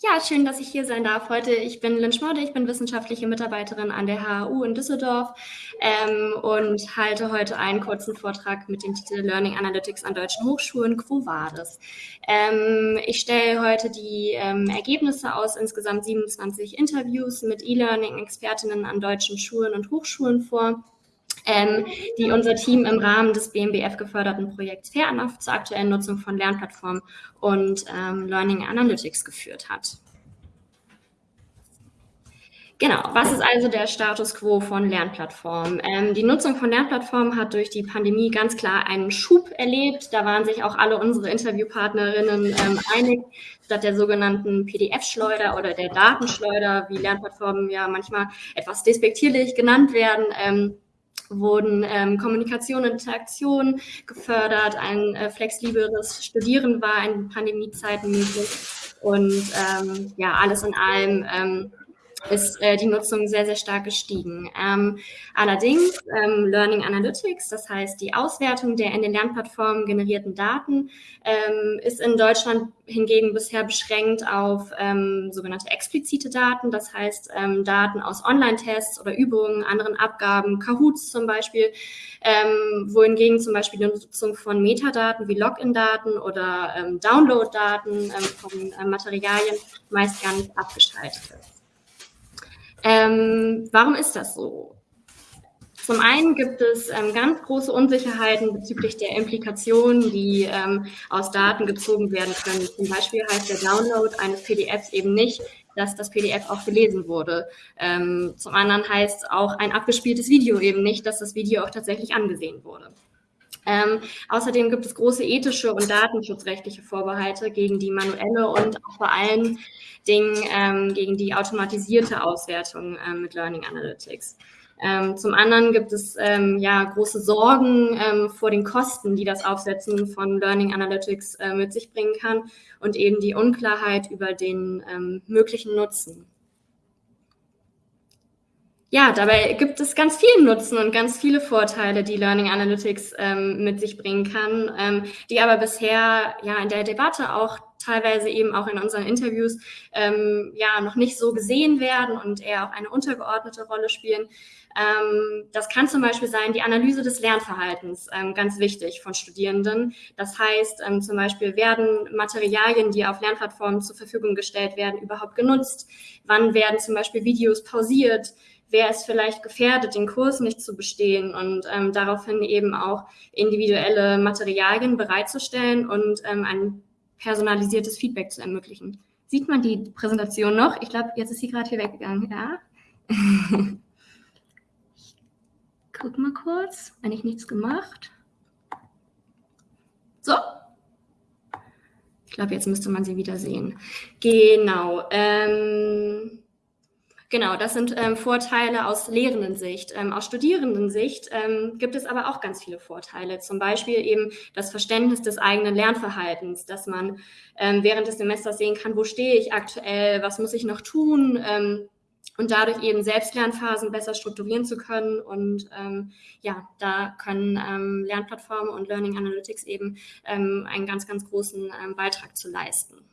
Ja, schön, dass ich hier sein darf heute. Ich bin Lynn Schmodde, ich bin wissenschaftliche Mitarbeiterin an der HAU in Düsseldorf ähm, und halte heute einen kurzen Vortrag mit dem Titel Learning Analytics an deutschen Hochschulen. Quo Vadis? Ähm, ich stelle heute die ähm, Ergebnisse aus insgesamt 27 Interviews mit E-Learning-Expertinnen an deutschen Schulen und Hochschulen vor ähm, die unser Team im Rahmen des BMBF geförderten Projekts Fairenough zur aktuellen Nutzung von Lernplattformen und ähm, Learning Analytics geführt hat. Genau, was ist also der Status quo von Lernplattformen? Ähm, die Nutzung von Lernplattformen hat durch die Pandemie ganz klar einen Schub erlebt. Da waren sich auch alle unsere Interviewpartnerinnen ähm, einig, statt der sogenannten PDF-Schleuder oder der Datenschleuder, wie Lernplattformen ja manchmal etwas despektierlich genannt werden, ähm, wurden ähm, Kommunikation und Interaktion gefördert, ein äh, flexibleres Studieren war in Pandemiezeiten möglich. Und ähm, ja, alles in allem ähm, ist äh, die Nutzung sehr, sehr stark gestiegen. Ähm, allerdings ähm, Learning Analytics, das heißt die Auswertung der in den Lernplattformen generierten Daten, ähm, ist in Deutschland hingegen bisher beschränkt auf ähm, sogenannte explizite Daten, das heißt ähm, Daten aus Online-Tests oder Übungen, anderen Abgaben, Kahoots zum Beispiel, ähm, wohingegen zum Beispiel die Nutzung von Metadaten wie Login-Daten oder Download-Daten von äh, Materialien meist gar nicht abgeschaltet ist. Ähm, warum ist das so? Zum einen gibt es ähm, ganz große Unsicherheiten bezüglich der Implikationen, die ähm, aus Daten gezogen werden können. Zum Beispiel heißt der Download eines PDFs eben nicht, dass das PDF auch gelesen wurde. Ähm, zum anderen heißt auch ein abgespieltes Video eben nicht, dass das Video auch tatsächlich angesehen wurde. Ähm, außerdem gibt es große ethische und datenschutzrechtliche Vorbehalte gegen die manuelle und auch vor allen Dingen ähm, gegen die automatisierte Auswertung äh, mit Learning Analytics. Ähm, zum anderen gibt es ähm, ja große Sorgen ähm, vor den Kosten, die das Aufsetzen von Learning Analytics äh, mit sich bringen kann und eben die Unklarheit über den ähm, möglichen Nutzen ja, dabei gibt es ganz viel Nutzen und ganz viele Vorteile, die Learning Analytics ähm, mit sich bringen kann, ähm, die aber bisher ja in der Debatte auch teilweise eben auch in unseren Interviews ähm, ja noch nicht so gesehen werden und eher auch eine untergeordnete Rolle spielen. Ähm, das kann zum Beispiel sein die Analyse des Lernverhaltens, ähm, ganz wichtig von Studierenden. Das heißt ähm, zum Beispiel, werden Materialien, die auf Lernplattformen zur Verfügung gestellt werden, überhaupt genutzt? Wann werden zum Beispiel Videos pausiert? Wer ist vielleicht gefährdet, den Kurs nicht zu bestehen und ähm, daraufhin eben auch individuelle Materialien bereitzustellen und ähm, ein personalisiertes Feedback zu ermöglichen. Sieht man die Präsentation noch? Ich glaube, jetzt ist sie gerade hier weggegangen, ja? ich guck mal kurz, wenn ich nichts gemacht. So. Ich glaube, jetzt müsste man sie wieder sehen. Genau. Ähm, Genau, das sind ähm, Vorteile aus Lehrendensicht. Ähm, aus Studierendensicht ähm, gibt es aber auch ganz viele Vorteile. Zum Beispiel eben das Verständnis des eigenen Lernverhaltens, dass man ähm, während des Semesters sehen kann, wo stehe ich aktuell, was muss ich noch tun ähm, und dadurch eben Selbstlernphasen besser strukturieren zu können. Und ähm, ja, da können ähm, Lernplattformen und Learning Analytics eben ähm, einen ganz, ganz großen ähm, Beitrag zu leisten.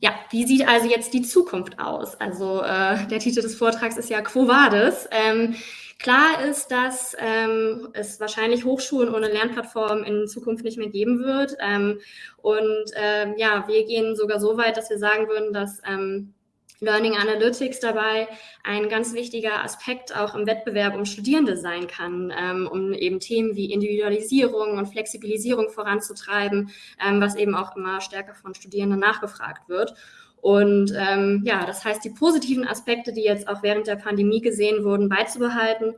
Ja, wie sieht also jetzt die Zukunft aus? Also äh, der Titel des Vortrags ist ja Quo Vadis. Ähm, klar ist, dass ähm, es wahrscheinlich Hochschulen ohne Lernplattform in Zukunft nicht mehr geben wird. Ähm, und ähm, ja, wir gehen sogar so weit, dass wir sagen würden, dass ähm, Learning Analytics dabei ein ganz wichtiger Aspekt auch im Wettbewerb um Studierende sein kann, ähm, um eben Themen wie Individualisierung und Flexibilisierung voranzutreiben, ähm, was eben auch immer stärker von Studierenden nachgefragt wird. Und ähm, ja, das heißt, die positiven Aspekte, die jetzt auch während der Pandemie gesehen wurden, beizubehalten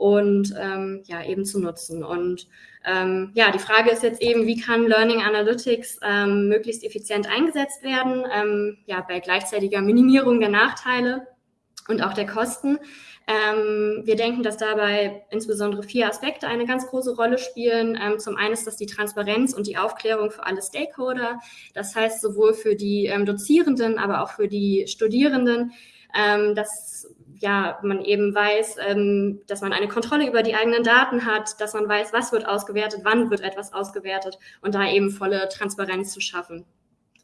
und ähm, ja, eben zu nutzen. Und ähm, ja, die Frage ist jetzt eben, wie kann Learning Analytics ähm, möglichst effizient eingesetzt werden, ähm, ja, bei gleichzeitiger Minimierung der Nachteile und auch der Kosten. Ähm, wir denken, dass dabei insbesondere vier Aspekte eine ganz große Rolle spielen. Ähm, zum einen ist das die Transparenz und die Aufklärung für alle Stakeholder. Das heißt sowohl für die ähm, Dozierenden, aber auch für die Studierenden, ähm, dass ja, man eben weiß, ähm, dass man eine Kontrolle über die eigenen Daten hat, dass man weiß, was wird ausgewertet, wann wird etwas ausgewertet und da eben volle Transparenz zu schaffen.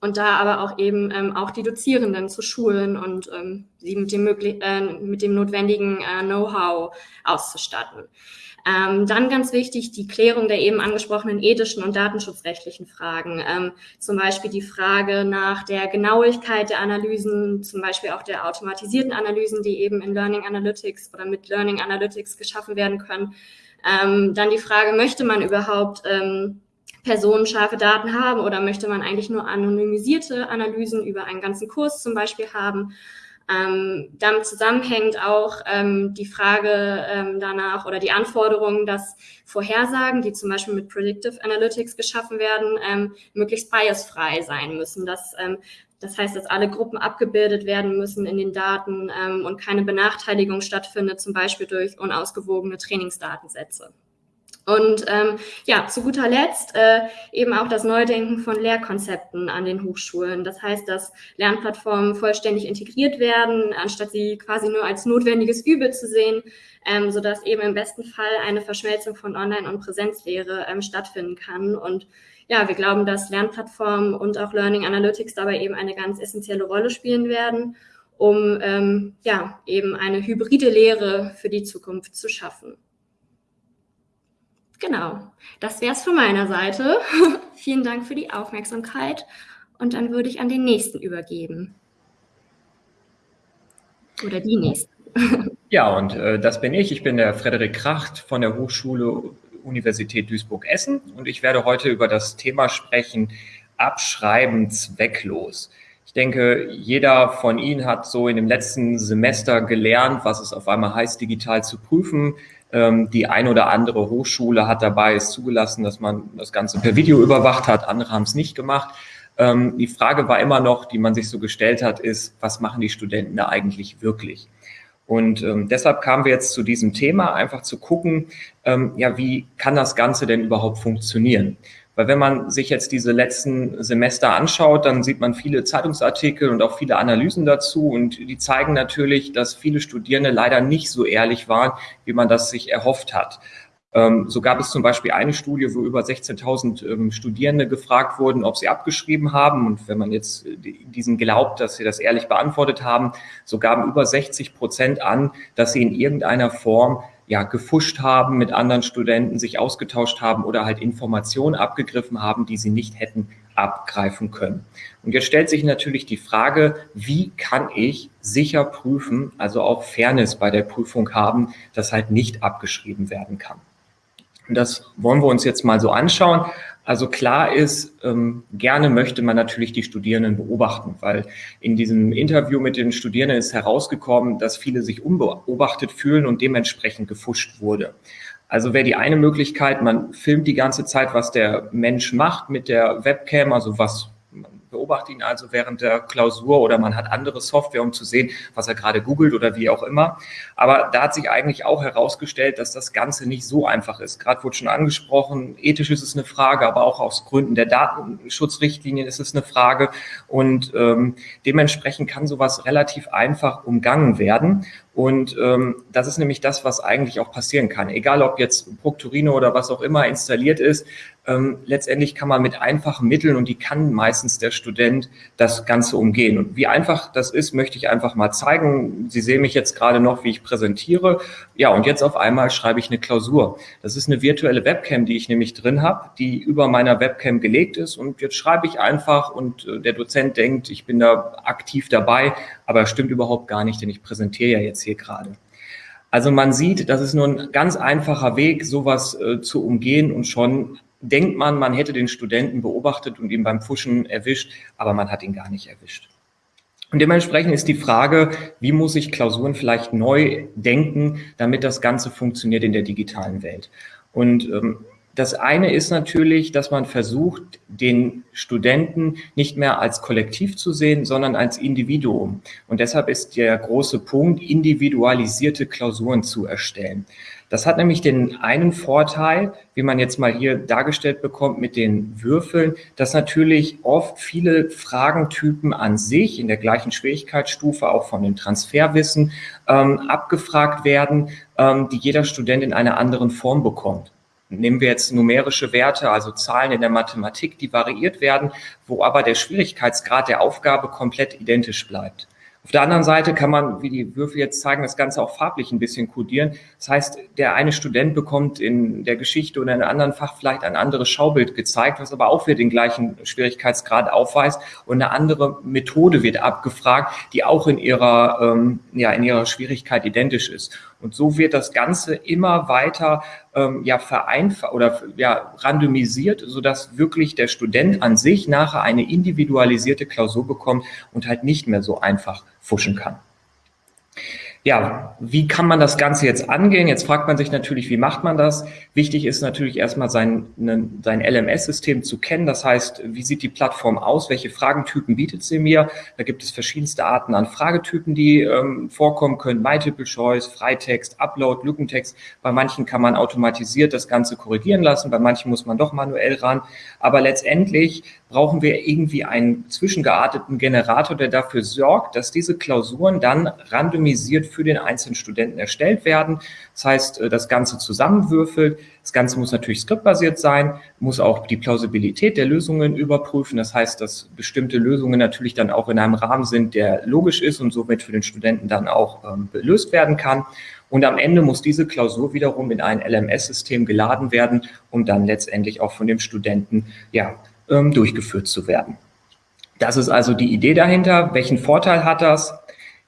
und da aber auch eben ähm, auch die Dozierenden zu schulen und ähm, sie mit dem, möglich äh, mit dem notwendigen äh, Know-how auszustatten. Ähm, dann ganz wichtig die Klärung der eben angesprochenen ethischen und datenschutzrechtlichen Fragen. Ähm, zum Beispiel die Frage nach der Genauigkeit der Analysen, zum Beispiel auch der automatisierten Analysen, die eben in Learning Analytics oder mit Learning Analytics geschaffen werden können. Ähm, dann die Frage, möchte man überhaupt ähm, personenscharfe Daten haben oder möchte man eigentlich nur anonymisierte Analysen über einen ganzen Kurs zum Beispiel haben? Ähm, damit zusammenhängt auch ähm, die Frage ähm, danach oder die Anforderung, dass Vorhersagen, die zum Beispiel mit Predictive Analytics geschaffen werden, ähm, möglichst biasfrei sein müssen. Dass, ähm, das heißt, dass alle Gruppen abgebildet werden müssen in den Daten ähm, und keine Benachteiligung stattfindet, zum Beispiel durch unausgewogene Trainingsdatensätze. Und ähm, ja, zu guter Letzt äh, eben auch das Neudenken von Lehrkonzepten an den Hochschulen. Das heißt, dass Lernplattformen vollständig integriert werden, anstatt sie quasi nur als notwendiges Übel zu sehen, ähm, sodass eben im besten Fall eine Verschmelzung von Online- und Präsenzlehre ähm, stattfinden kann. Und ja, wir glauben, dass Lernplattformen und auch Learning Analytics dabei eben eine ganz essentielle Rolle spielen werden, um ähm, ja eben eine hybride Lehre für die Zukunft zu schaffen. Genau, das wäre es von meiner Seite. Vielen Dank für die Aufmerksamkeit und dann würde ich an den nächsten übergeben. Oder die nächste. Ja, und äh, das bin ich. Ich bin der Frederik Kracht von der Hochschule Universität Duisburg-Essen und ich werde heute über das Thema sprechen, Abschreiben zwecklos. Ich denke, jeder von Ihnen hat so in dem letzten Semester gelernt, was es auf einmal heißt, digital zu prüfen. Ähm, die ein oder andere Hochschule hat dabei es zugelassen, dass man das Ganze per Video überwacht hat. Andere haben es nicht gemacht. Ähm, die Frage war immer noch, die man sich so gestellt hat, ist, was machen die Studenten da eigentlich wirklich? Und ähm, deshalb kamen wir jetzt zu diesem Thema, einfach zu gucken, ähm, ja, wie kann das Ganze denn überhaupt funktionieren? Weil wenn man sich jetzt diese letzten Semester anschaut, dann sieht man viele Zeitungsartikel und auch viele Analysen dazu und die zeigen natürlich, dass viele Studierende leider nicht so ehrlich waren, wie man das sich erhofft hat. Ähm, so gab es zum Beispiel eine Studie, wo über 16.000 ähm, Studierende gefragt wurden, ob sie abgeschrieben haben. Und wenn man jetzt diesen glaubt, dass sie das ehrlich beantwortet haben, so gaben über 60 Prozent an, dass sie in irgendeiner Form ja, gefuscht haben mit anderen Studenten, sich ausgetauscht haben oder halt Informationen abgegriffen haben, die sie nicht hätten abgreifen können. Und jetzt stellt sich natürlich die Frage, wie kann ich sicher prüfen, also auch Fairness bei der Prüfung haben, dass halt nicht abgeschrieben werden kann. Und das wollen wir uns jetzt mal so anschauen. Also klar ist, ähm, gerne möchte man natürlich die Studierenden beobachten, weil in diesem Interview mit den Studierenden ist herausgekommen, dass viele sich unbeobachtet fühlen und dementsprechend gefuscht wurde. Also wäre die eine Möglichkeit, man filmt die ganze Zeit, was der Mensch macht mit der Webcam, also was beobachte ihn also während der Klausur oder man hat andere Software, um zu sehen, was er gerade googelt oder wie auch immer. Aber da hat sich eigentlich auch herausgestellt, dass das Ganze nicht so einfach ist. Gerade wurde schon angesprochen, ethisch ist es eine Frage, aber auch aus Gründen der Datenschutzrichtlinien ist es eine Frage. Und ähm, dementsprechend kann sowas relativ einfach umgangen werden. Und ähm, das ist nämlich das, was eigentlich auch passieren kann. Egal, ob jetzt Proctorino oder was auch immer installiert ist, ähm, letztendlich kann man mit einfachen Mitteln, und die kann meistens der Student, das Ganze umgehen. Und wie einfach das ist, möchte ich einfach mal zeigen. Sie sehen mich jetzt gerade noch, wie ich präsentiere. Ja, und jetzt auf einmal schreibe ich eine Klausur. Das ist eine virtuelle Webcam, die ich nämlich drin habe, die über meiner Webcam gelegt ist. Und jetzt schreibe ich einfach und äh, der Dozent denkt, ich bin da aktiv dabei, aber stimmt überhaupt gar nicht, denn ich präsentiere ja jetzt hier gerade. Also man sieht, das ist nur ein ganz einfacher Weg, sowas äh, zu umgehen und schon denkt man, man hätte den Studenten beobachtet und ihn beim Fuschen erwischt, aber man hat ihn gar nicht erwischt. Und dementsprechend ist die Frage, wie muss ich Klausuren vielleicht neu denken, damit das Ganze funktioniert in der digitalen Welt. Und ähm, das eine ist natürlich, dass man versucht, den Studenten nicht mehr als Kollektiv zu sehen, sondern als Individuum. Und deshalb ist der große Punkt, individualisierte Klausuren zu erstellen. Das hat nämlich den einen Vorteil, wie man jetzt mal hier dargestellt bekommt mit den Würfeln, dass natürlich oft viele Fragentypen an sich in der gleichen Schwierigkeitsstufe auch von dem Transferwissen ähm, abgefragt werden, ähm, die jeder Student in einer anderen Form bekommt. Nehmen wir jetzt numerische Werte, also Zahlen in der Mathematik, die variiert werden, wo aber der Schwierigkeitsgrad der Aufgabe komplett identisch bleibt. Auf der anderen Seite kann man, wie die Würfel jetzt zeigen, das Ganze auch farblich ein bisschen kodieren. Das heißt, der eine Student bekommt in der Geschichte oder in einem anderen Fach vielleicht ein anderes Schaubild gezeigt, was aber auch wieder den gleichen Schwierigkeitsgrad aufweist. Und eine andere Methode wird abgefragt, die auch in ihrer, ähm, ja, in ihrer Schwierigkeit identisch ist. Und so wird das Ganze immer weiter ähm, ja, vereinfacht oder ja, randomisiert, sodass wirklich der Student an sich nachher eine individualisierte Klausur bekommt und halt nicht mehr so einfach fuschen kann. Ja, wie kann man das Ganze jetzt angehen? Jetzt fragt man sich natürlich, wie macht man das? Wichtig ist natürlich erstmal sein, ne, sein LMS-System zu kennen. Das heißt, wie sieht die Plattform aus? Welche Fragentypen bietet sie mir? Da gibt es verschiedenste Arten an Fragetypen, die ähm, vorkommen können. Multiple Choice, Freitext, Upload, Lückentext. Bei manchen kann man automatisiert das Ganze korrigieren lassen. Bei manchen muss man doch manuell ran. Aber letztendlich brauchen wir irgendwie einen zwischengearteten Generator, der dafür sorgt, dass diese Klausuren dann randomisiert für den einzelnen Studenten erstellt werden. Das heißt, äh, das Ganze zusammenwürfelt. Das Ganze muss natürlich skriptbasiert sein, muss auch die Plausibilität der Lösungen überprüfen. Das heißt, dass bestimmte Lösungen natürlich dann auch in einem Rahmen sind, der logisch ist und somit für den Studenten dann auch ähm, gelöst werden kann. Und am Ende muss diese Klausur wiederum in ein LMS-System geladen werden, um dann letztendlich auch von dem Studenten ja, ähm, durchgeführt zu werden. Das ist also die Idee dahinter. Welchen Vorteil hat das?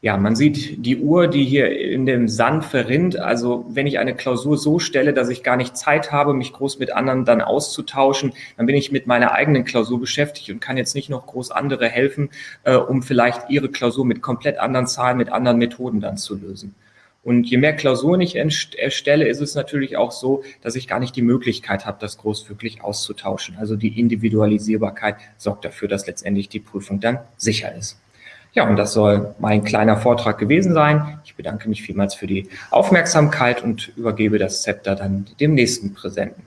Ja, man sieht die Uhr, die hier in dem Sand verrinnt. Also wenn ich eine Klausur so stelle, dass ich gar nicht Zeit habe, mich groß mit anderen dann auszutauschen, dann bin ich mit meiner eigenen Klausur beschäftigt und kann jetzt nicht noch groß andere helfen, äh, um vielleicht ihre Klausur mit komplett anderen Zahlen, mit anderen Methoden dann zu lösen. Und je mehr Klausuren ich erstelle, ist es natürlich auch so, dass ich gar nicht die Möglichkeit habe, das groß wirklich auszutauschen. Also die Individualisierbarkeit sorgt dafür, dass letztendlich die Prüfung dann sicher ist. Ja, und das soll mein kleiner Vortrag gewesen sein. Ich bedanke mich vielmals für die Aufmerksamkeit und übergebe das Zepter dann dem nächsten Präsenten.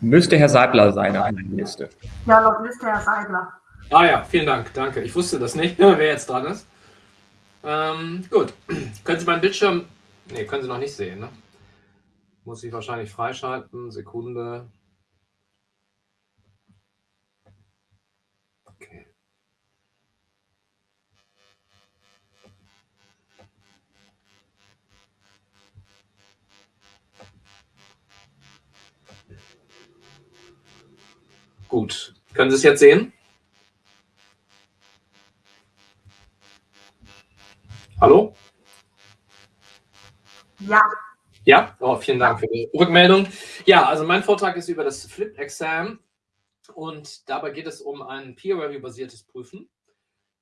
Müsste Herr Seibler sein meiner Liste. Ja, noch Liste Herr Seibler. Ah ja, vielen Dank, danke. Ich wusste das nicht, wer jetzt dran ist. Ähm, gut, können Sie meinen Bildschirm, ne, können Sie noch nicht sehen, ne? Muss ich wahrscheinlich freischalten, Sekunde. Okay. Gut, können Sie es jetzt sehen? Oh, vielen Dank für die Rückmeldung. Ja, also mein Vortrag ist über das Flip-Exam und dabei geht es um ein Peer-Review-basiertes Prüfen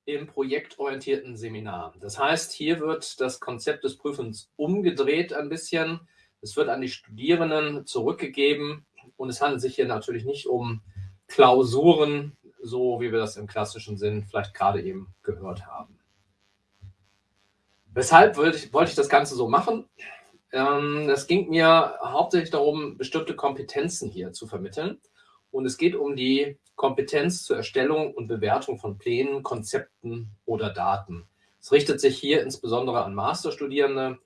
im projektorientierten Seminar. Das heißt, hier wird das Konzept des Prüfens umgedreht ein bisschen. Es wird an die Studierenden zurückgegeben und es handelt sich hier natürlich nicht um Klausuren, so wie wir das im klassischen Sinn vielleicht gerade eben gehört haben. Weshalb wollte ich, wollte ich das Ganze so machen? Ähm, es ging mir hauptsächlich darum, bestimmte Kompetenzen hier zu vermitteln. Und es geht um die Kompetenz zur Erstellung und Bewertung von Plänen, Konzepten oder Daten. Es richtet sich hier insbesondere an Masterstudierende,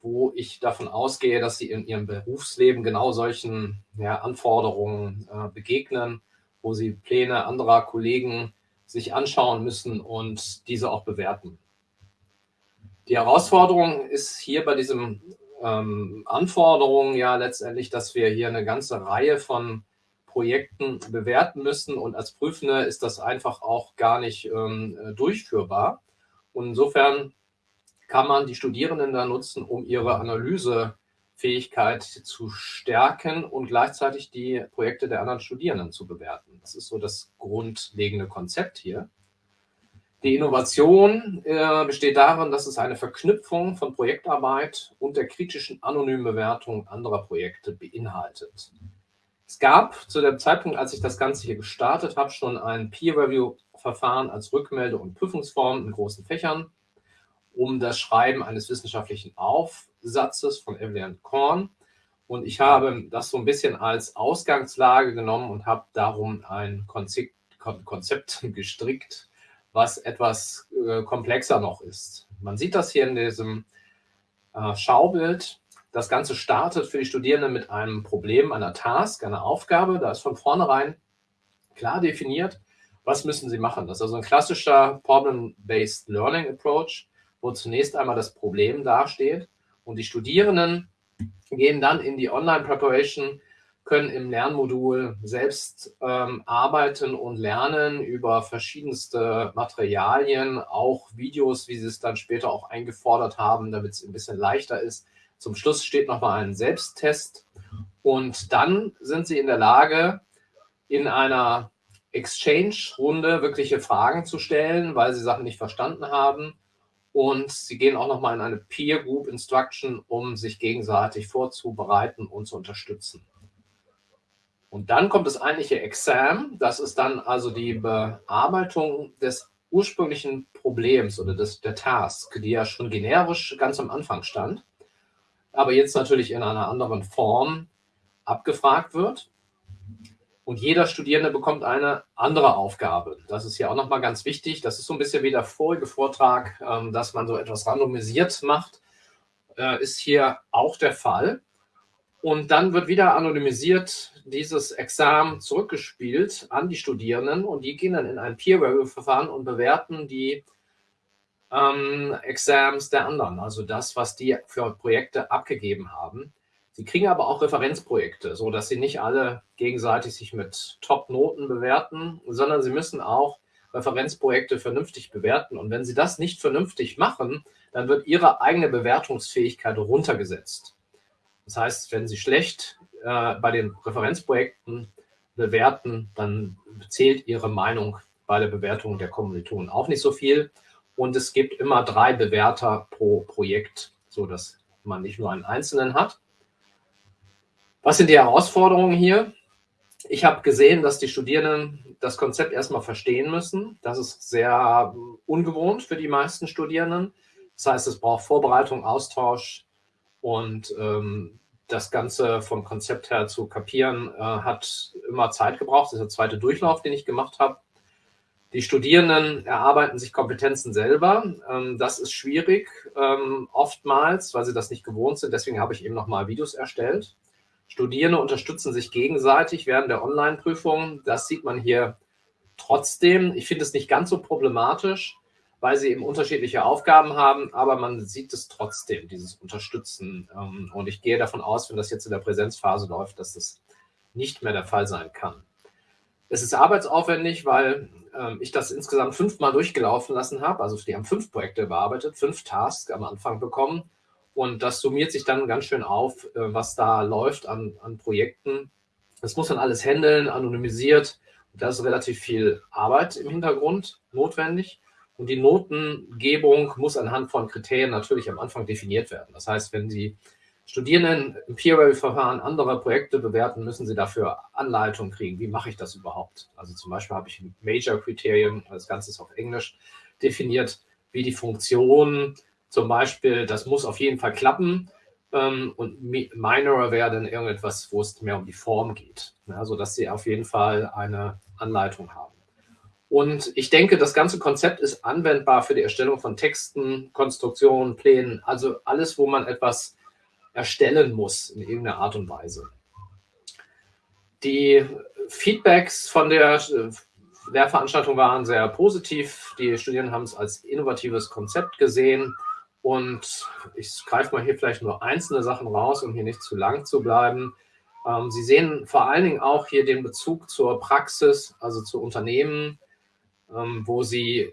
wo ich davon ausgehe, dass sie in ihrem Berufsleben genau solchen ja, Anforderungen äh, begegnen, wo sie Pläne anderer Kollegen sich anschauen müssen und diese auch bewerten. Die Herausforderung ist hier bei diesen ähm, Anforderungen ja letztendlich, dass wir hier eine ganze Reihe von Projekten bewerten müssen und als Prüfende ist das einfach auch gar nicht ähm, durchführbar. Und insofern kann man die Studierenden da nutzen, um ihre Analysefähigkeit zu stärken und gleichzeitig die Projekte der anderen Studierenden zu bewerten. Das ist so das grundlegende Konzept hier. Die Innovation äh, besteht darin, dass es eine Verknüpfung von Projektarbeit und der kritischen anonymen Bewertung anderer Projekte beinhaltet. Es gab zu dem Zeitpunkt, als ich das Ganze hier gestartet habe, schon ein Peer-Review-Verfahren als Rückmelde- und Prüfungsform in großen Fächern, um das Schreiben eines wissenschaftlichen Aufsatzes von Evelyn Korn. Und ich habe das so ein bisschen als Ausgangslage genommen und habe darum ein Konzept, Konzept gestrickt, was etwas äh, komplexer noch ist. Man sieht das hier in diesem äh, Schaubild. Das Ganze startet für die Studierenden mit einem Problem, einer Task, einer Aufgabe. Da ist von vornherein klar definiert, was müssen sie machen. Das ist also ein klassischer Problem-Based Learning Approach, wo zunächst einmal das Problem dasteht und die Studierenden gehen dann in die Online-Preparation, können im Lernmodul selbst ähm, arbeiten und lernen über verschiedenste Materialien, auch Videos, wie sie es dann später auch eingefordert haben, damit es ein bisschen leichter ist. Zum Schluss steht nochmal ein Selbsttest und dann sind sie in der Lage, in einer Exchange-Runde wirkliche Fragen zu stellen, weil sie Sachen nicht verstanden haben. Und sie gehen auch nochmal in eine Peer Group Instruction, um sich gegenseitig vorzubereiten und zu unterstützen. Und dann kommt das eigentliche Exam. Das ist dann also die Bearbeitung des ursprünglichen Problems oder des, der Task, die ja schon generisch ganz am Anfang stand, aber jetzt natürlich in einer anderen Form abgefragt wird. Und jeder Studierende bekommt eine andere Aufgabe. Das ist ja auch nochmal ganz wichtig. Das ist so ein bisschen wie der vorige Vortrag, ähm, dass man so etwas randomisiert macht, äh, ist hier auch der Fall. Und dann wird wieder anonymisiert dieses Examen zurückgespielt an die Studierenden und die gehen dann in ein Peer-Review-Verfahren und bewerten die ähm, Exams der anderen, also das, was die für Projekte abgegeben haben. Sie kriegen aber auch Referenzprojekte, so dass sie nicht alle gegenseitig sich mit Top-Noten bewerten, sondern sie müssen auch Referenzprojekte vernünftig bewerten. Und wenn sie das nicht vernünftig machen, dann wird ihre eigene Bewertungsfähigkeit runtergesetzt. Das heißt, wenn sie schlecht äh, bei den Referenzprojekten bewerten, dann zählt ihre Meinung bei der Bewertung der Kommilitonen auch nicht so viel. Und es gibt immer drei Bewerter pro Projekt, sodass man nicht nur einen einzelnen hat. Was sind die Herausforderungen hier? Ich habe gesehen, dass die Studierenden das Konzept erstmal verstehen müssen. Das ist sehr ungewohnt für die meisten Studierenden. Das heißt, es braucht Vorbereitung, Austausch und ähm, das Ganze vom Konzept her zu kapieren, äh, hat immer Zeit gebraucht. Das ist der zweite Durchlauf, den ich gemacht habe. Die Studierenden erarbeiten sich Kompetenzen selber. Ähm, das ist schwierig ähm, oftmals, weil sie das nicht gewohnt sind. Deswegen habe ich eben nochmal Videos erstellt. Studierende unterstützen sich gegenseitig während der Online-Prüfung. Das sieht man hier trotzdem. Ich finde es nicht ganz so problematisch, weil sie eben unterschiedliche Aufgaben haben, aber man sieht es trotzdem, dieses Unterstützen. Ähm, und ich gehe davon aus, wenn das jetzt in der Präsenzphase läuft, dass das nicht mehr der Fall sein kann. Es ist arbeitsaufwendig, weil ähm, ich das insgesamt fünfmal durchgelaufen lassen habe. Also die haben fünf Projekte bearbeitet, fünf Tasks am Anfang bekommen und das summiert sich dann ganz schön auf, äh, was da läuft an, an Projekten. Das muss man alles handeln, anonymisiert. Da ist relativ viel Arbeit im Hintergrund notwendig. Und die Notengebung muss anhand von Kriterien natürlich am Anfang definiert werden. Das heißt, wenn Sie Studierenden im Peer-Review-Verfahren andere Projekte bewerten, müssen sie dafür Anleitung kriegen. Wie mache ich das überhaupt? Also zum Beispiel habe ich Major-Kriterien, das Ganze ist auf Englisch definiert, wie die Funktionen zum Beispiel, das muss auf jeden Fall klappen. Ähm, und Minor wäre dann irgendetwas, wo es mehr um die Form geht. Ja, sodass sie auf jeden Fall eine Anleitung haben. Und ich denke, das ganze Konzept ist anwendbar für die Erstellung von Texten, Konstruktionen, Plänen, also alles, wo man etwas erstellen muss in irgendeiner Art und Weise. Die Feedbacks von der Lehrveranstaltung waren sehr positiv. Die Studierenden haben es als innovatives Konzept gesehen. Und ich greife mal hier vielleicht nur einzelne Sachen raus, um hier nicht zu lang zu bleiben. Ähm, Sie sehen vor allen Dingen auch hier den Bezug zur Praxis, also zu Unternehmen, ähm, wo Sie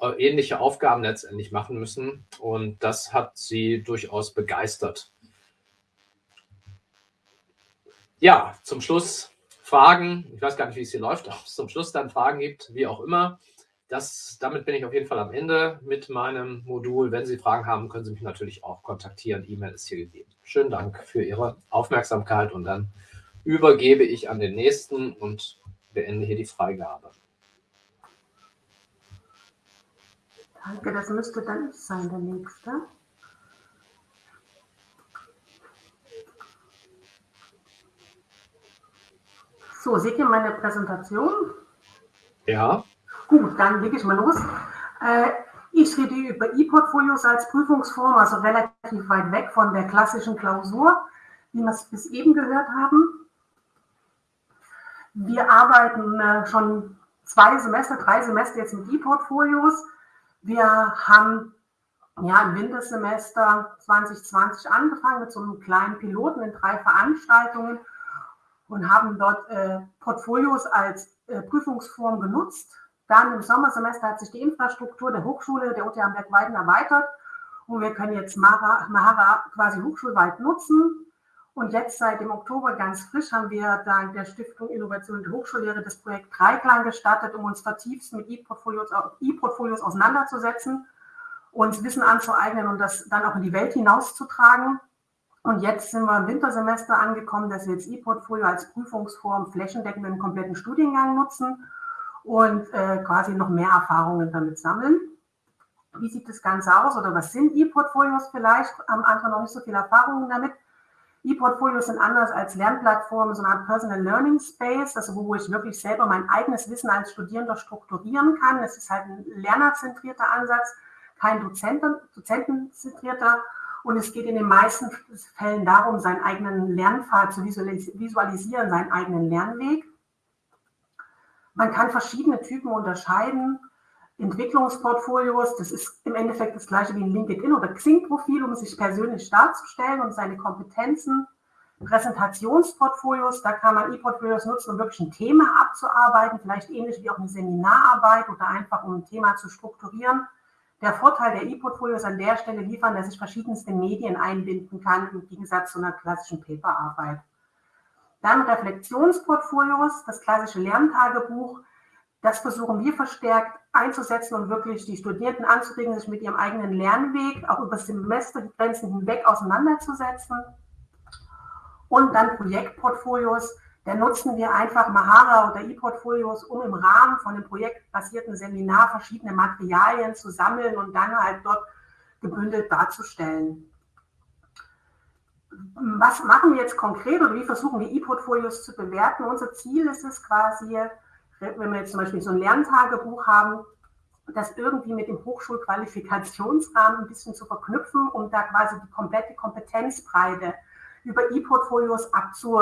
äh, ähnliche Aufgaben letztendlich machen müssen. Und das hat Sie durchaus begeistert. Ja, zum Schluss Fragen. Ich weiß gar nicht, wie es hier läuft, ob es zum Schluss dann Fragen gibt, wie auch immer das, damit bin ich auf jeden Fall am Ende mit meinem Modul. Wenn Sie Fragen haben, können Sie mich natürlich auch kontaktieren. E-Mail ist hier gegeben. Schönen Dank für Ihre Aufmerksamkeit und dann übergebe ich an den nächsten und beende hier die Freigabe. Danke, das müsste dann sein, der nächste. So, seht ihr meine Präsentation? Ja. Gut, dann lege ich mal los. Äh, ich rede über E-Portfolios als Prüfungsform, also relativ weit weg von der klassischen Klausur, wie wir es bis eben gehört haben. Wir arbeiten äh, schon zwei Semester, drei Semester jetzt mit E-Portfolios. Wir haben ja im Wintersemester 2020 angefangen mit so einem kleinen Piloten in drei Veranstaltungen und haben dort äh, Portfolios als äh, Prüfungsform genutzt. Dann im Sommersemester hat sich die Infrastruktur der Hochschule der OTH Berg-Weiden erweitert und wir können jetzt Mahara quasi hochschulweit nutzen. Und jetzt seit dem Oktober ganz frisch haben wir dank der Stiftung Innovation und Hochschullehre das Projekt Dreiklang gestartet, um uns vertieft mit E-Portfolios e auseinanderzusetzen, uns Wissen anzueignen und das dann auch in die Welt hinauszutragen. Und jetzt sind wir im Wintersemester angekommen, dass wir jetzt E-Portfolio als Prüfungsform flächendeckend im kompletten Studiengang nutzen und äh, quasi noch mehr Erfahrungen damit sammeln. Wie sieht das Ganze aus oder was sind E-Portfolios vielleicht? Haben andere noch nicht so viele Erfahrungen damit. E-Portfolios sind anders als Lernplattformen, so eine Art Personal Learning Space, also wo ich wirklich selber mein eigenes Wissen als Studierender strukturieren kann. Es ist halt ein lernerzentrierter Ansatz, kein Dozenten, dozentenzentrierter. Und es geht in den meisten Fällen darum, seinen eigenen Lernpfad zu visualisieren, seinen eigenen Lernweg. Man kann verschiedene Typen unterscheiden. Entwicklungsportfolios, das ist im Endeffekt das gleiche wie ein LinkedIn- oder Xing-Profil, um sich persönlich darzustellen und seine Kompetenzen. Präsentationsportfolios, da kann man E-Portfolios nutzen, um wirklich ein Thema abzuarbeiten, vielleicht ähnlich wie auch eine Seminararbeit oder einfach um ein Thema zu strukturieren. Der Vorteil der E-Portfolios an der Stelle liefern, dass ich verschiedenste Medien einbinden kann, im Gegensatz zu einer klassischen Paperarbeit. Dann Reflexionsportfolios, das klassische Lerntagebuch. Das versuchen wir verstärkt einzusetzen und wirklich die Studierenden anzuregen, sich mit ihrem eigenen Lernweg auch über Semestergrenzen hinweg auseinanderzusetzen. Und dann Projektportfolios. Da nutzen wir einfach Mahara oder E-Portfolios, um im Rahmen von einem projektbasierten Seminar verschiedene Materialien zu sammeln und dann halt dort gebündelt darzustellen was machen wir jetzt konkret oder wie versuchen wir E-Portfolios zu bewerten? Unser Ziel ist es quasi, wenn wir jetzt zum Beispiel so ein Lerntagebuch haben, das irgendwie mit dem Hochschulqualifikationsrahmen ein bisschen zu verknüpfen, um da quasi die komplette Kompetenzbreite über E-Portfolios abzu,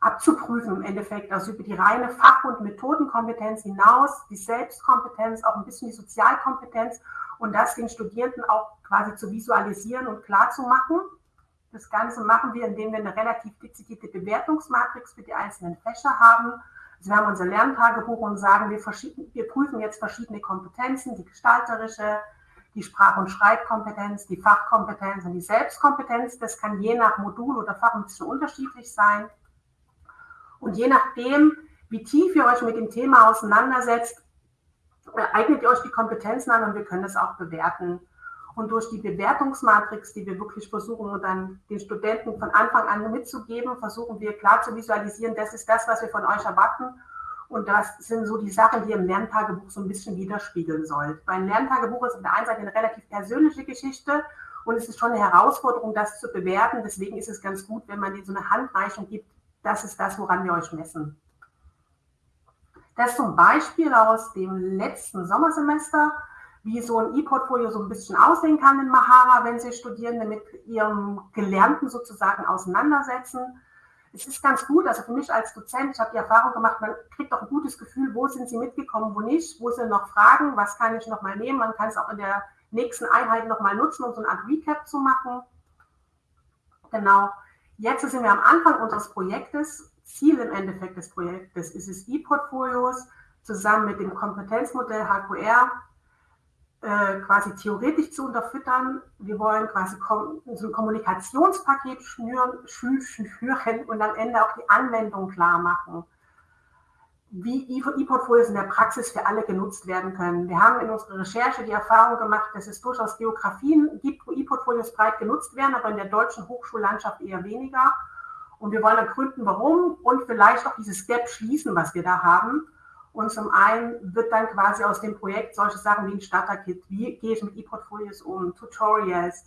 abzuprüfen im Endeffekt, also über die reine Fach- und Methodenkompetenz hinaus, die Selbstkompetenz, auch ein bisschen die Sozialkompetenz und das den Studierenden auch quasi zu visualisieren und klar zu machen. Das Ganze machen wir, indem wir eine relativ dezidierte Bewertungsmatrix für die einzelnen Fächer haben. Also wir haben unser Lerntagebuch und sagen, wir, wir prüfen jetzt verschiedene Kompetenzen, die gestalterische, die Sprach- und Schreibkompetenz, die Fachkompetenz und die Selbstkompetenz. Das kann je nach Modul oder Fach ein bisschen unterschiedlich sein. Und je nachdem, wie tief ihr euch mit dem Thema auseinandersetzt, eignet ihr euch die Kompetenzen an und wir können das auch bewerten. Und durch die Bewertungsmatrix, die wir wirklich versuchen, dann den Studenten von Anfang an mitzugeben, versuchen wir klar zu visualisieren, das ist das, was wir von euch erwarten. Und das sind so die Sachen, die im Lerntagebuch so ein bisschen widerspiegeln sollt. Weil ein Lerntagebuch ist auf der einen Seite eine relativ persönliche Geschichte und es ist schon eine Herausforderung, das zu bewerten. Deswegen ist es ganz gut, wenn man dir so eine Handreichung gibt, das ist das, woran wir euch messen. Das zum Beispiel aus dem letzten Sommersemester wie so ein E-Portfolio so ein bisschen aussehen kann in Mahara, wenn sich Studierende mit ihrem Gelernten sozusagen auseinandersetzen. Es ist ganz gut, also für mich als Dozent, ich habe die Erfahrung gemacht, man kriegt auch ein gutes Gefühl, wo sind sie mitgekommen, wo nicht, wo sind noch Fragen, was kann ich nochmal nehmen. Man kann es auch in der nächsten Einheit nochmal nutzen, um so eine Art Recap zu machen. Genau. Jetzt sind wir am Anfang unseres Projektes. Ziel im Endeffekt des Projektes ist es, E-Portfolios zusammen mit dem Kompetenzmodell HQR äh, quasi theoretisch zu unterfüttern. Wir wollen quasi so ein Kommunikationspaket schnüren, schnüren und am Ende auch die Anwendung klar machen, wie E-Portfolios in der Praxis für alle genutzt werden können. Wir haben in unserer Recherche die Erfahrung gemacht, dass es durchaus Geografien gibt, wo E-Portfolios breit genutzt werden, aber in der deutschen Hochschullandschaft eher weniger. Und wir wollen ergründen, warum und vielleicht auch dieses Gap schließen, was wir da haben und zum einen wird dann quasi aus dem Projekt solche Sachen wie ein Starter-Kit, wie gehe ich mit E-Portfolios um, Tutorials,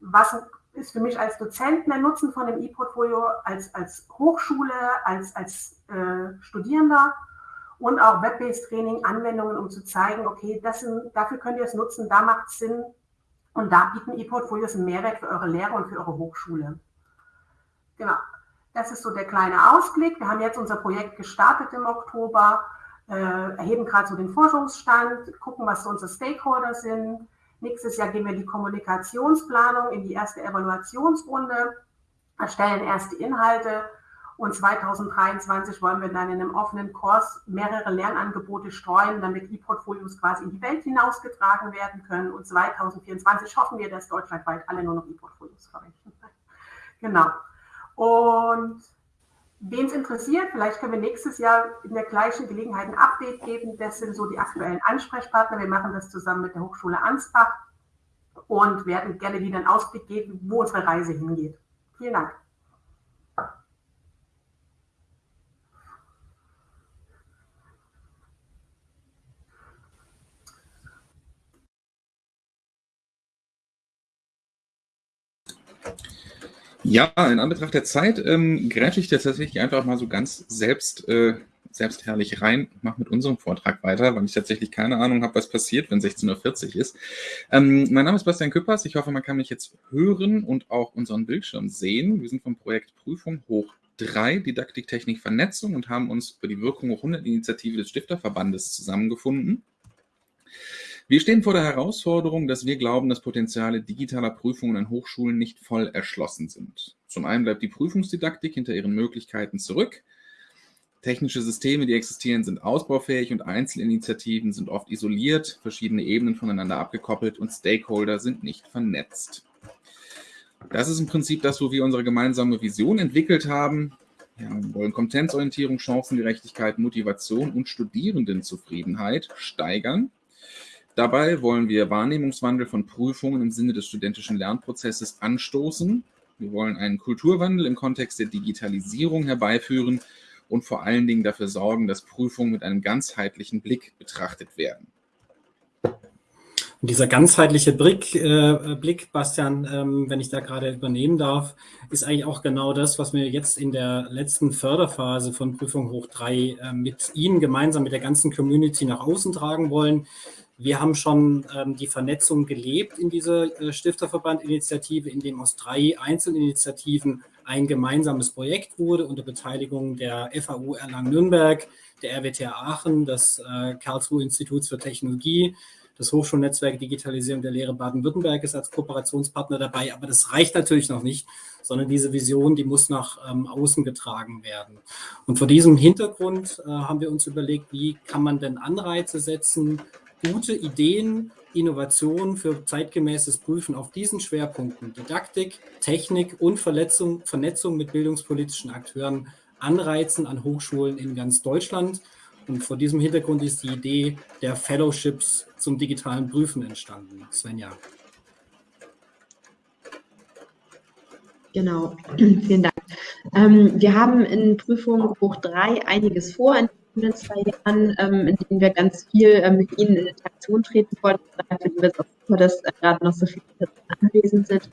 was ist für mich als Dozent der Nutzen von dem E-Portfolio, als, als Hochschule, als, als äh, Studierender und auch Web-Based Training, Anwendungen, um zu zeigen, okay, das sind, dafür könnt ihr es nutzen, da macht es Sinn und da bieten E-Portfolios einen Mehrwert für eure Lehre und für eure Hochschule. Genau, das ist so der kleine Ausblick. Wir haben jetzt unser Projekt gestartet im Oktober, erheben gerade so den Forschungsstand, gucken, was so unsere Stakeholder sind. Nächstes Jahr gehen wir die Kommunikationsplanung in die erste Evaluationsrunde, erstellen erste Inhalte und 2023 wollen wir dann in einem offenen Kurs mehrere Lernangebote streuen, damit E-Portfolios quasi in die Welt hinausgetragen werden können. Und 2024 hoffen wir, dass deutschlandweit alle nur noch E-Portfolios verwenden. Genau. Und wen es interessiert, vielleicht können wir nächstes Jahr in der gleichen Gelegenheit ein Update geben. Das sind so die aktuellen Ansprechpartner. Wir machen das zusammen mit der Hochschule Ansbach und werden gerne wieder einen Ausblick geben, wo unsere Reise hingeht. Vielen Dank. Ja, in Anbetracht der Zeit ähm, grätsche ich tatsächlich einfach mal so ganz selbst, äh, selbstherrlich rein, mache mit unserem Vortrag weiter, weil ich tatsächlich keine Ahnung habe, was passiert, wenn 16.40 Uhr ist. Ähm, mein Name ist Bastian Küppers. Ich hoffe, man kann mich jetzt hören und auch unseren Bildschirm sehen. Wir sind vom Projekt Prüfung hoch 3, Didaktik, Technik, Vernetzung und haben uns für die Wirkung hoch 100 Initiative des Stifterverbandes zusammengefunden. Wir stehen vor der Herausforderung, dass wir glauben, dass Potenziale digitaler Prüfungen an Hochschulen nicht voll erschlossen sind. Zum einen bleibt die Prüfungsdidaktik hinter ihren Möglichkeiten zurück. Technische Systeme, die existieren, sind ausbaufähig und Einzelinitiativen sind oft isoliert, verschiedene Ebenen voneinander abgekoppelt und Stakeholder sind nicht vernetzt. Das ist im Prinzip das, wo wir unsere gemeinsame Vision entwickelt haben. Ja, wir wollen Kompetenzorientierung, Chancengerechtigkeit, Motivation und Studierendenzufriedenheit steigern Dabei wollen wir Wahrnehmungswandel von Prüfungen im Sinne des studentischen Lernprozesses anstoßen. Wir wollen einen Kulturwandel im Kontext der Digitalisierung herbeiführen und vor allen Dingen dafür sorgen, dass Prüfungen mit einem ganzheitlichen Blick betrachtet werden. Und dieser ganzheitliche Blick, äh, Blick Bastian, ähm, wenn ich da gerade übernehmen darf, ist eigentlich auch genau das, was wir jetzt in der letzten Förderphase von Prüfung Hoch 3 äh, mit Ihnen gemeinsam mit der ganzen Community nach außen tragen wollen. Wir haben schon ähm, die Vernetzung gelebt in dieser äh, Stifterverband-Initiative, in dem aus drei Einzelinitiativen ein gemeinsames Projekt wurde unter Beteiligung der FAU Erlangen-Nürnberg, der RWTH Aachen, des äh, Karlsruhe Instituts für Technologie, das Hochschulnetzwerk Digitalisierung der Lehre Baden-Württemberg ist als Kooperationspartner dabei, aber das reicht natürlich noch nicht, sondern diese Vision, die muss nach ähm, außen getragen werden. Und vor diesem Hintergrund äh, haben wir uns überlegt, wie kann man denn Anreize setzen, gute Ideen, Innovationen für zeitgemäßes Prüfen auf diesen Schwerpunkten Didaktik, Technik und Verletzung, Vernetzung mit bildungspolitischen Akteuren anreizen an Hochschulen in ganz Deutschland. Und vor diesem Hintergrund ist die Idee der Fellowships zum digitalen Prüfen entstanden. Svenja. Genau, vielen Dank. Ähm, wir haben in Prüfung hoch drei einiges vor, in den zwei Jahren, ähm, in denen wir ganz viel ähm, mit Ihnen in Interaktion treten wollten. Da finden wir es auch super, dass äh, gerade noch so viele anwesend sind.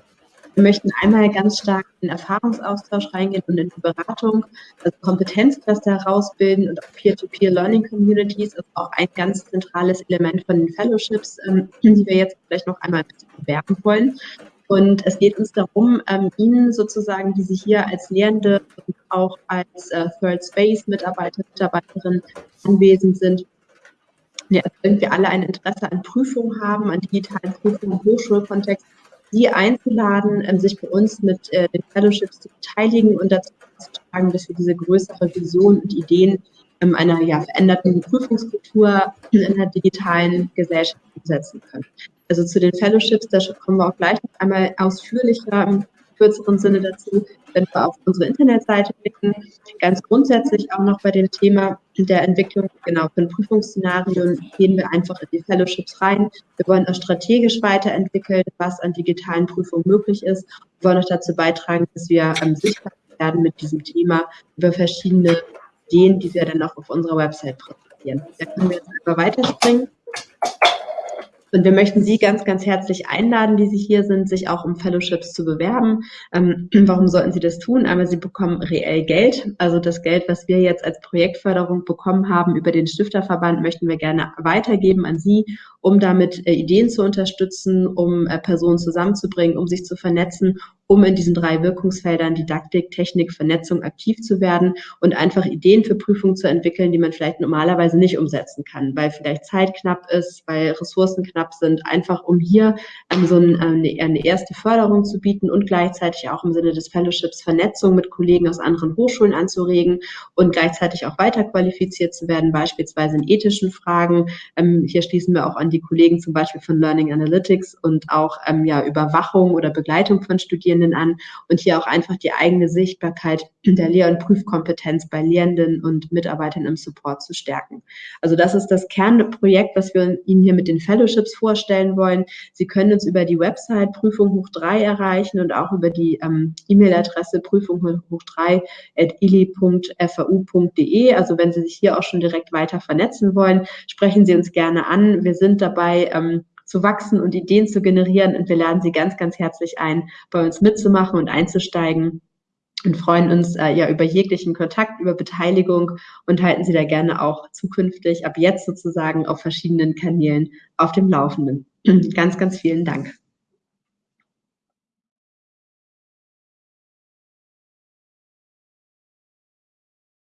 Wir möchten einmal ganz stark in Erfahrungsaustausch reingehen und in die Beratung, also Kompetenzcluster herausbilden und auch Peer-to-Peer-Learning-Communities ist auch ein ganz zentrales Element von den Fellowships, ähm, die wir jetzt vielleicht noch einmal bewerben wollen. Und es geht uns darum, ähm, Ihnen sozusagen, die Sie hier als Lehrende und auch als äh, Third Space Mitarbeiter, Mitarbeiterin anwesend sind, ja, irgendwie alle ein Interesse an Prüfungen haben, an digitalen Prüfungen im Hochschulkontext, Sie einzuladen, ähm, sich bei uns mit äh, den Fellowships zu beteiligen und dazu beizutragen, dass wir diese größere Vision und Ideen ähm, einer ja, veränderten Prüfungskultur in der digitalen Gesellschaft umsetzen können. Also zu den Fellowships, da kommen wir auch gleich noch einmal ausführlicher im kürzeren Sinne dazu, wenn wir auf unsere Internetseite blicken. Ganz grundsätzlich auch noch bei dem Thema der Entwicklung, genau, von Prüfungsszenarien gehen wir einfach in die Fellowships rein. Wir wollen auch strategisch weiterentwickeln, was an digitalen Prüfungen möglich ist. Wir wollen auch dazu beitragen, dass wir ähm, sichtbar werden mit diesem Thema über verschiedene Ideen, die wir dann auch auf unserer Website präsentieren. Da können wir jetzt einfach weiterspringen Und wir möchten Sie ganz, ganz herzlich einladen, die Sie hier sind, sich auch um Fellowships zu bewerben. Ähm, warum sollten Sie das tun? Aber Sie bekommen reell Geld. Also das Geld, was wir jetzt als Projektförderung bekommen haben über den Stifterverband, möchten wir gerne weitergeben an Sie, um damit äh, Ideen zu unterstützen, um äh, Personen zusammenzubringen, um sich zu vernetzen um in diesen drei Wirkungsfeldern Didaktik, Technik, Vernetzung aktiv zu werden und einfach Ideen für Prüfungen zu entwickeln, die man vielleicht normalerweise nicht umsetzen kann, weil vielleicht Zeit knapp ist, weil Ressourcen knapp sind, einfach um hier ähm, so ein, eine, eine erste Förderung zu bieten und gleichzeitig auch im Sinne des Fellowships Vernetzung mit Kollegen aus anderen Hochschulen anzuregen und gleichzeitig auch weiterqualifiziert zu werden, beispielsweise in ethischen Fragen. Ähm, hier schließen wir auch an die Kollegen zum Beispiel von Learning Analytics und auch ähm, ja, Überwachung oder Begleitung von Studierenden an und hier auch einfach die eigene Sichtbarkeit der Lehr- und Prüfkompetenz bei Lehrenden und Mitarbeitern im Support zu stärken. Also das ist das Kernprojekt, was wir Ihnen hier mit den Fellowships vorstellen wollen. Sie können uns über die Website Prüfung hoch 3 erreichen und auch über die ähm, E-Mail-Adresse prüfung hoch 3 at ili.fau.de. Also wenn Sie sich hier auch schon direkt weiter vernetzen wollen, sprechen Sie uns gerne an. Wir sind dabei, ähm, zu wachsen und Ideen zu generieren. Und wir laden Sie ganz, ganz herzlich ein, bei uns mitzumachen und einzusteigen und freuen uns äh, ja über jeglichen Kontakt, über Beteiligung und halten Sie da gerne auch zukünftig ab jetzt sozusagen auf verschiedenen Kanälen auf dem Laufenden. ganz, ganz vielen Dank.